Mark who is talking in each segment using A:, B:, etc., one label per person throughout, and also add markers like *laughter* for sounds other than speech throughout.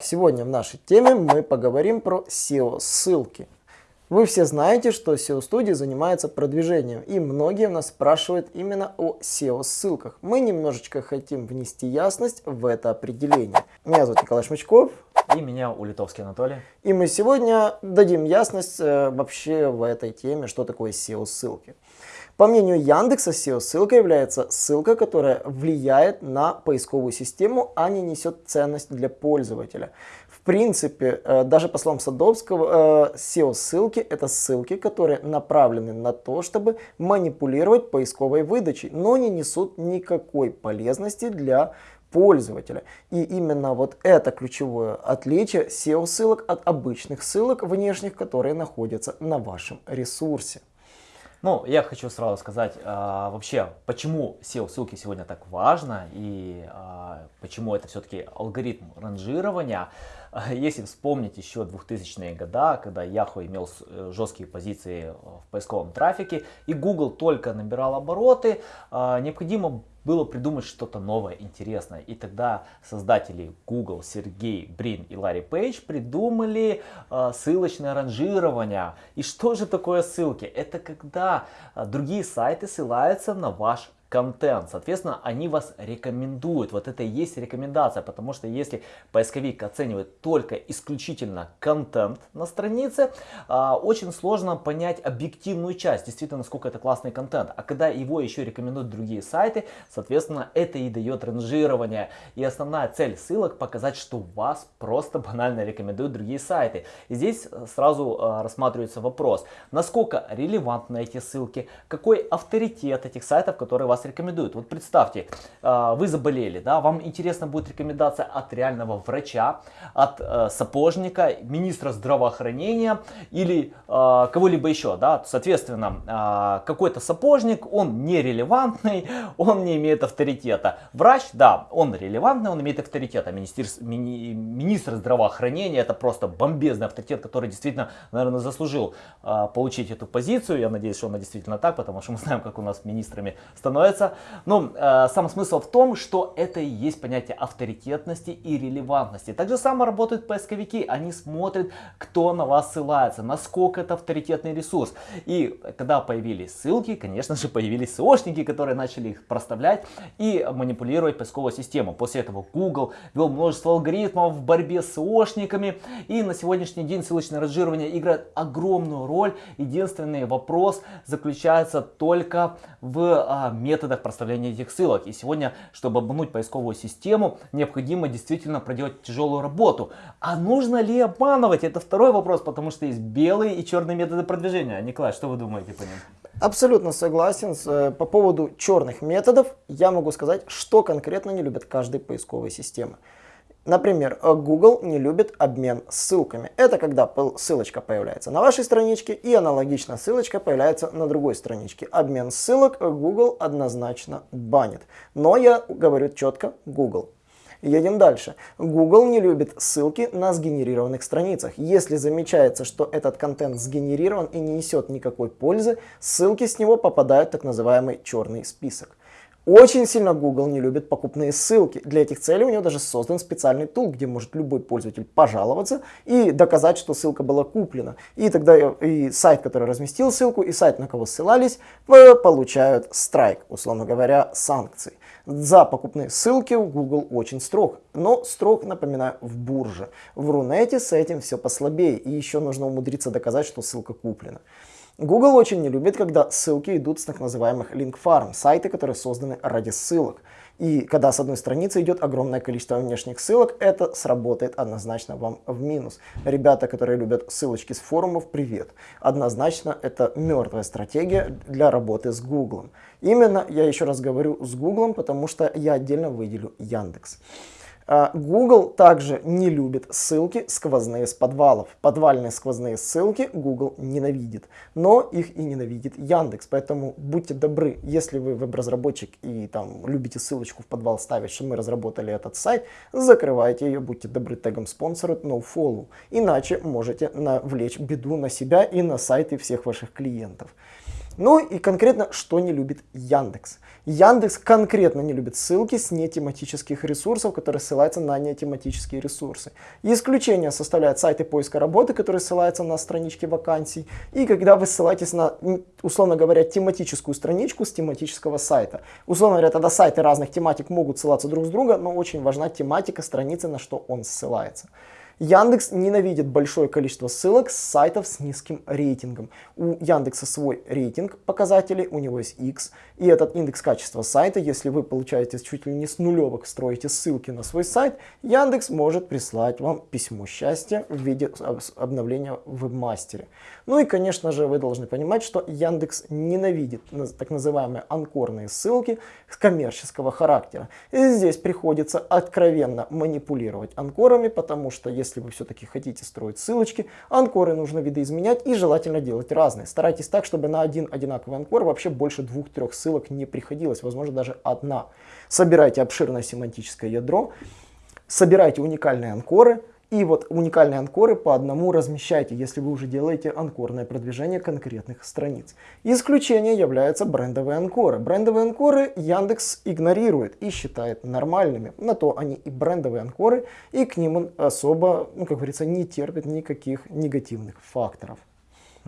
A: Сегодня в нашей теме мы поговорим про SEO-ссылки. Вы все знаете, что SEO-студия занимается продвижением, и многие у нас спрашивают именно о SEO-ссылках. Мы немножечко хотим внести ясность в это определение. Меня зовут Николай Шмычков.
B: И меня Улитовский Анатолий.
A: И мы сегодня дадим ясность э, вообще в этой теме, что такое SEO-ссылки. По мнению Яндекса, SEO-ссылка является ссылка, которая влияет на поисковую систему, а не несет ценность для пользователя. В принципе, э, даже по словам Садовского, э, SEO-ссылки это ссылки, которые направлены на то, чтобы манипулировать поисковой выдачей, но не несут никакой полезности для пользователя. И именно вот это ключевое отличие SEO-ссылок от обычных ссылок внешних, которые находятся на вашем ресурсе.
B: Ну, я хочу сразу сказать, а, вообще, почему SEO-ссылки сегодня так важно и а, почему это все-таки алгоритм ранжирования. *laughs* Если вспомнить еще 2000-е годы, когда Yahoo имел э, жесткие позиции в поисковом трафике и Google только набирал обороты, а, необходимо было придумать что-то новое, интересное. И тогда создатели Google, Сергей Брин и Ларри Пейдж придумали э, ссылочное ранжирование. И что же такое ссылки? Это когда э, другие сайты ссылаются на ваш контент. Соответственно, они вас рекомендуют. Вот это и есть рекомендация, потому что если поисковик оценивает только исключительно контент на странице, а, очень сложно понять объективную часть, действительно, насколько это классный контент. А когда его еще рекомендуют другие сайты, соответственно, это и дает ранжирование. И основная цель ссылок показать, что вас просто банально рекомендуют другие сайты. И здесь сразу а, рассматривается вопрос, насколько релевантны эти ссылки, какой авторитет этих сайтов, которые вас вас рекомендуют. Вот представьте, а, вы заболели, да, вам интересна будет рекомендация от реального врача, от э, сапожника, министра здравоохранения или а, кого-либо еще, да, соответственно, а, какой-то сапожник, он нерелевантный, *laughs* он не имеет авторитета. Врач, да, он релевантный, он имеет авторитет, а министр, мини, министр здравоохранения это просто бомбезный авторитет, который действительно, наверное, заслужил получить эту позицию. Я надеюсь, что он действительно так, потому что мы знаем, как у нас министрами становятся становится. Но э, сам смысл в том, что это и есть понятие авторитетности и релевантности. Так же само работают поисковики. Они смотрят, кто на вас ссылается, насколько это авторитетный ресурс. И когда появились ссылки, конечно же, появились SEOшники, которые начали их проставлять и манипулировать поисковую систему. После этого Google вел множество алгоритмов в борьбе с SEOшниками. И на сегодняшний день ссылочное ранжирование играет огромную роль. Единственный вопрос заключается только в а, методах проставления этих ссылок. И сегодня, чтобы обмануть поисковую систему, необходимо действительно проделать тяжелую работу. А нужно ли обманывать? Это второй вопрос, потому что есть белые и черные методы продвижения. Николай, что вы думаете по ним?
A: Абсолютно согласен. Э, по поводу черных методов я могу сказать, что конкретно не любят каждой поисковой системы. Например, э, Google не любит обмен ссылками. Это когда ссылочка появляется на вашей страничке и аналогично ссылочка появляется на другой страничке. Обмен ссылок Google однозначно банит. Но я говорю четко Google. Едем дальше. Google не любит ссылки на сгенерированных страницах. Если замечается, что этот контент сгенерирован и не несет никакой пользы, ссылки с него попадают в так называемый черный список. Очень сильно Google не любит покупные ссылки. Для этих целей у него даже создан специальный тул, где может любой пользователь пожаловаться и доказать, что ссылка была куплена. И тогда и сайт, который разместил ссылку, и сайт, на кого ссылались, получают страйк, условно говоря, санкции. За покупные ссылки Google очень строг, но строг, напоминаю, в бурже. В Рунете с этим все послабее, и еще нужно умудриться доказать, что ссылка куплена. Google очень не любит, когда ссылки идут с так называемых link farm, сайты, которые созданы ради ссылок. И когда с одной страницы идет огромное количество внешних ссылок, это сработает однозначно вам в минус. Ребята, которые любят ссылочки с форумов, привет. Однозначно это мертвая стратегия для работы с Google. Именно, я еще раз говорю, с Google, потому что я отдельно выделю Яндекс. А, Google также не любит ссылки сквозные с подвалов. Подвальные сквозные ссылки Google ненавидит, но их и ненавидит Яндекс. Поэтому будьте добры, если вы веб-разработчик и там любите ссылочку в подвал ставить, что мы разработали этот сайт, закрывайте ее, будьте добры тегом спонсора nofollow. Иначе можете навлечь беду на себя и на сайты всех ваших клиентов. Ну и конкретно, что не любит Яндекс. Яндекс конкретно не любит ссылки с нетематических ресурсов, которые ссылаются на нетематические ресурсы. Исключение составляют сайты поиска работы, которые ссылаются на странички вакансий. И когда вы ссылаетесь на, условно говоря, тематическую страничку с тематического сайта. Условно говоря, тогда сайты разных тематик могут ссылаться друг с друга, но очень важна тематика страницы, на что он ссылается. Яндекс ненавидит большое количество ссылок с сайтов с низким рейтингом. У Яндекса свой рейтинг показателей, у него есть X, и этот индекс качества сайта, если вы получаете чуть ли не с нулевок, строите ссылки на свой сайт, Яндекс может прислать вам письмо счастья в виде обновления в вебмастере. Ну и, конечно же, вы должны понимать, что Яндекс ненавидит так называемые анкорные ссылки коммерческого характера. И здесь приходится откровенно манипулировать анкорами, потому что если если вы все-таки хотите строить ссылочки, анкоры нужно видоизменять и желательно делать разные. Старайтесь так, чтобы на один одинаковый анкор вообще больше двух-трех ссылок не приходилось, возможно даже одна. Собирайте обширное семантическое ядро, собирайте уникальные анкоры, и вот уникальные анкоры по одному размещайте, если вы уже делаете анкорное продвижение конкретных страниц. Исключение являются брендовые анкоры. Брендовые анкоры Яндекс игнорирует и считает нормальными. На то они и брендовые анкоры, и к ним он особо, ну как говорится, не терпит никаких негативных факторов.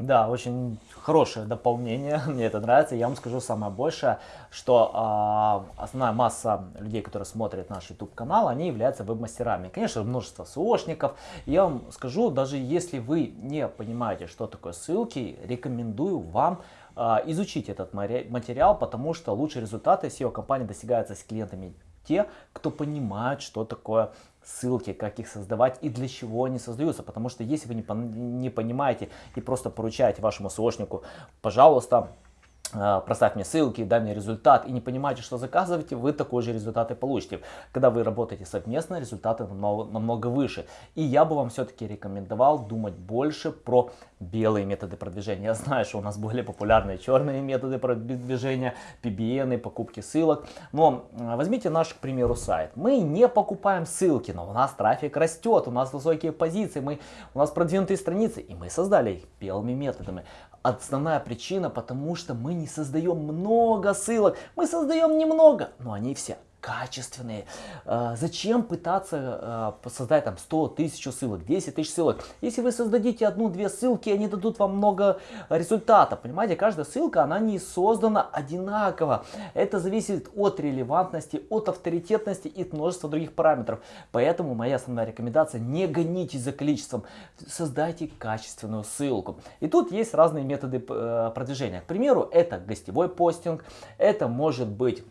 B: Да, очень хорошее дополнение, *laughs* мне это нравится. Я вам скажу самое большее, что э, основная масса людей, которые смотрят наш YouTube канал, они являются веб-мастерами. Конечно, множество СОшников. Я вам скажу, даже если вы не понимаете, что такое ссылки, рекомендую вам э, изучить этот материал, потому что лучшие результаты SEO-компании достигаются с клиентами те, кто понимают, что такое ссылки, как их создавать и для чего они создаются. Потому что если вы не, не понимаете и просто поручаете вашему СОшнику, пожалуйста, проставь мне ссылки, дай мне результат, и не понимаете, что заказываете, вы такой же результат и получите. Когда вы работаете совместно, результаты намного, намного выше. И я бы вам все-таки рекомендовал думать больше про белые методы продвижения. Я знаю, что у нас более популярные черные методы продвижения, PBN, покупки ссылок. Но а, возьмите наш, к примеру, сайт. Мы не покупаем ссылки, но у нас трафик растет, у нас высокие позиции, мы, у нас продвинутые страницы, и мы создали их белыми методами. Основная причина, потому что мы создаем много ссылок. Мы создаем немного, но они все качественные. А, зачем пытаться а, создать там 100 тысяч ссылок, 10 тысяч ссылок? Если вы создадите одну-две ссылки, они дадут вам много результатов. Понимаете, каждая ссылка, она не создана одинаково. Это зависит от релевантности, от авторитетности и множества других параметров. Поэтому моя основная рекомендация, не гонитесь за количеством, создайте качественную ссылку. И тут есть разные методы э, продвижения. К примеру, это гостевой постинг, это может быть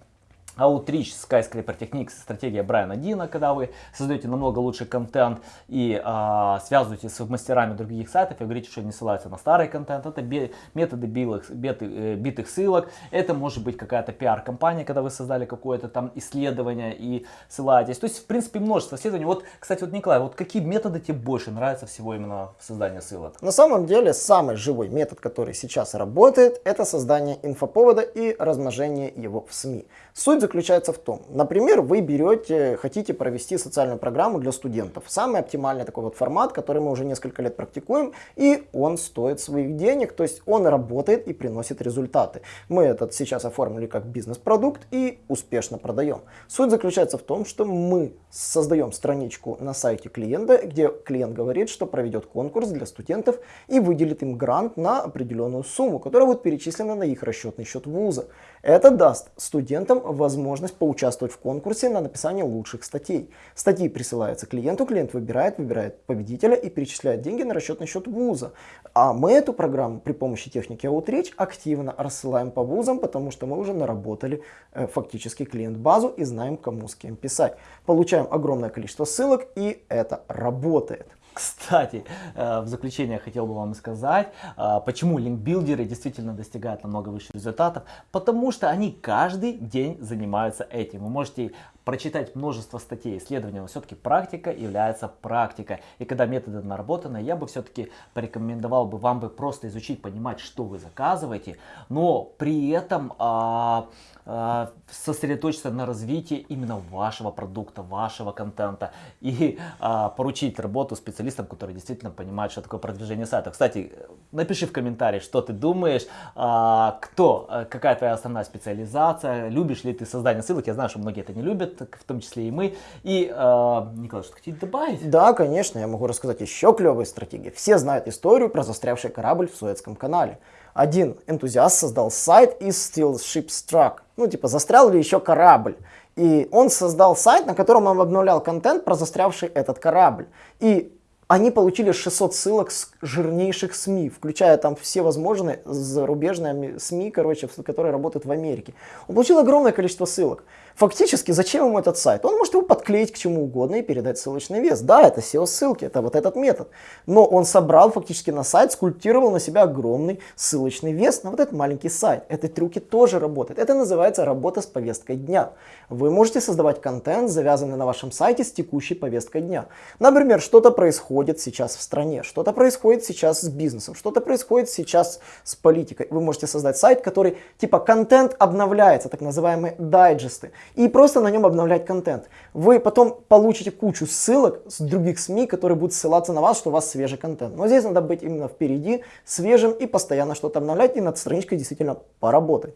B: Outreach Skyscraper Techniques, стратегия Брайана Дина, когда вы создаете намного лучший контент и а, связываете с мастерами других сайтов и говорите, что они ссылаются на старый контент. Это би, методы билых, биты, э, битых ссылок. Это может быть какая-то пиар-компания, когда вы создали какое-то там исследование и ссылаетесь. То есть, в принципе, множество исследований. Вот, кстати, вот, Николай, вот какие методы тебе больше нравятся всего именно в создании ссылок?
A: На самом деле, самый живой метод, который сейчас работает, это создание инфоповода и размножение его в СМИ. Суть заключается в том, например, вы берете, хотите провести социальную программу для студентов. Самый оптимальный такой вот формат, который мы уже несколько лет практикуем, и он стоит своих денег, то есть он работает и приносит результаты. Мы этот сейчас оформили как бизнес-продукт и успешно продаем. Суть заключается в том, что мы создаем страничку на сайте клиента, где клиент говорит, что проведет конкурс для студентов и выделит им грант на определенную сумму, которая будет перечислена на их расчетный счет вуза. Это даст студентам возможность поучаствовать в конкурсе на написание лучших статей. Статьи присылаются клиенту, клиент выбирает, выбирает победителя и перечисляет деньги на расчетный счет вуза. А мы эту программу при помощи техники Outreach активно рассылаем по вузам, потому что мы уже наработали э, фактически клиент-базу и знаем, кому с кем писать. Получаем огромное количество ссылок и это работает.
B: Кстати, э, в заключение хотел бы вам сказать, э, почему линкбилдеры действительно достигают намного выше результатов. Потому что они каждый день занимаются этим. Вы можете прочитать множество статей, исследований, но все-таки практика является практикой. И когда методы наработаны, я бы все-таки порекомендовал бы вам бы просто изучить, понимать, что вы заказываете, но при этом а, а, сосредоточиться на развитии именно вашего продукта, вашего контента и а, поручить работу специалистам, которые действительно понимают, что такое продвижение сайта. Кстати, напиши в комментарии, что ты думаешь, а, кто, а, какая твоя основная специализация, любишь ли ты создание ссылок, я знаю, что многие это не любят, в том числе и мы. И, а, Николай, что хотите добавить?
A: Да, конечно, я могу рассказать еще клевые стратегии. Все знают историю про застрявший корабль в Суэцком канале. Один энтузиаст создал сайт из Still Ship Struck. Ну, типа, застрял ли еще корабль? И он создал сайт, на котором он обновлял контент про застрявший этот корабль. И они получили 600 ссылок с жирнейших СМИ, включая там все возможные зарубежные СМИ, короче, которые работают в Америке. Он получил огромное количество ссылок. Фактически, зачем ему этот сайт? Он может его подклеить к чему угодно и передать ссылочный вес. Да, это SEO-ссылки, это вот этот метод. Но он собрал фактически на сайт, скульптировал на себя огромный ссылочный вес на вот этот маленький сайт. Эти трюки тоже работают. Это называется работа с повесткой дня. Вы можете создавать контент, завязанный на вашем сайте с текущей повесткой дня. Например, что-то происходит сейчас в стране, что-то происходит сейчас с бизнесом, что-то происходит сейчас с политикой. Вы можете создать сайт, который типа контент обновляется, так называемые дайджесты и просто на нем обновлять контент. Вы потом получите кучу ссылок с других СМИ, которые будут ссылаться на вас, что у вас свежий контент. Но здесь надо быть именно впереди, свежим и постоянно что-то обновлять и над страничкой действительно поработать.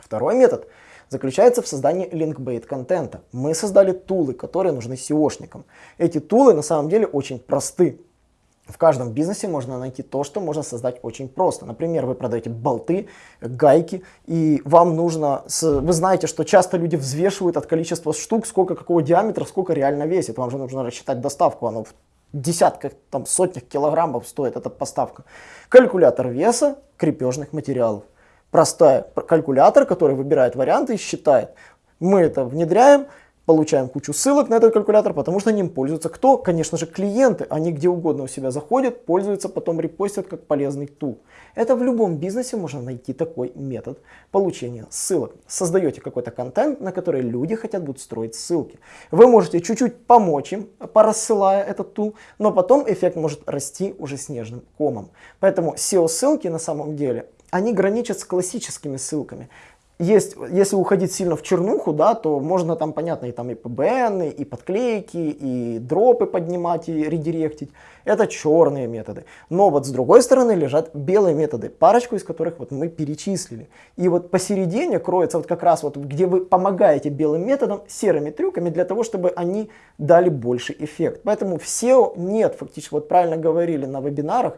A: Второй метод заключается в создании линкбейт контента. Мы создали тулы, которые нужны SEOшникам. Эти тулы на самом деле очень просты. В каждом бизнесе можно найти то, что можно создать очень просто. Например, вы продаете болты, гайки, и вам нужно, вы знаете, что часто люди взвешивают от количества штук, сколько какого диаметра, сколько реально весит. Вам же нужно рассчитать доставку, оно в десятках, там, сотнях килограммов стоит эта поставка. Калькулятор веса крепежных материалов. Простая калькулятор, который выбирает варианты и считает. Мы это внедряем, получаем кучу ссылок на этот калькулятор, потому что ним пользуются кто? Конечно же клиенты. Они где угодно у себя заходят, пользуются, потом репостят как полезный тул. Это в любом бизнесе можно найти такой метод получения ссылок. Создаете какой-то контент, на который люди хотят будут строить ссылки. Вы можете чуть-чуть помочь им, порассылая этот тул, но потом эффект может расти уже снежным комом. Поэтому SEO-ссылки на самом деле они граничат с классическими ссылками есть, если уходить сильно в чернуху, да, то можно там, понятно, и там и PBN, и подклейки, и дропы поднимать, и редиректить. Это черные методы. Но вот с другой стороны лежат белые методы, парочку из которых вот мы перечислили. И вот посередине кроется вот как раз вот, где вы помогаете белым методам серыми трюками для того, чтобы они дали больше эффект. Поэтому в SEO нет, фактически, вот правильно говорили на вебинарах,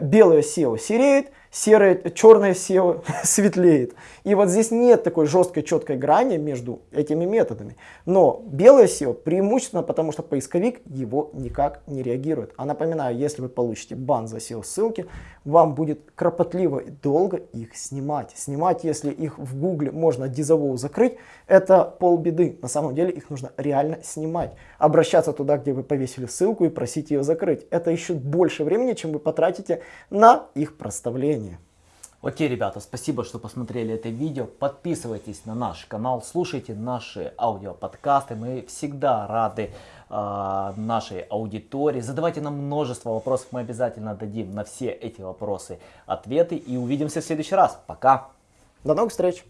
A: белое SEO сереет, серое, черное SEO *laughs* светлеет. И вот здесь нет такой жесткой, четкой грани между этими методами. Но белое SEO преимущественно потому, что поисковик его никак не реагирует. А напоминаю, если вы получите бан за SEO ссылки, вам будет кропотливо и долго их снимать. Снимать, если их в гугле можно дизовоу закрыть, это полбеды. На самом деле их нужно реально снимать. Обращаться туда, где вы повесили ссылку и просить ее закрыть. Это еще больше времени, чем вы потратите на их проставление.
B: Окей, ребята, спасибо, что посмотрели это видео. Подписывайтесь на наш канал, слушайте наши аудиоподкасты. Мы всегда рады э, нашей аудитории. Задавайте нам множество вопросов, мы обязательно дадим на все эти вопросы ответы. И увидимся в следующий раз. Пока!
A: До новых встреч!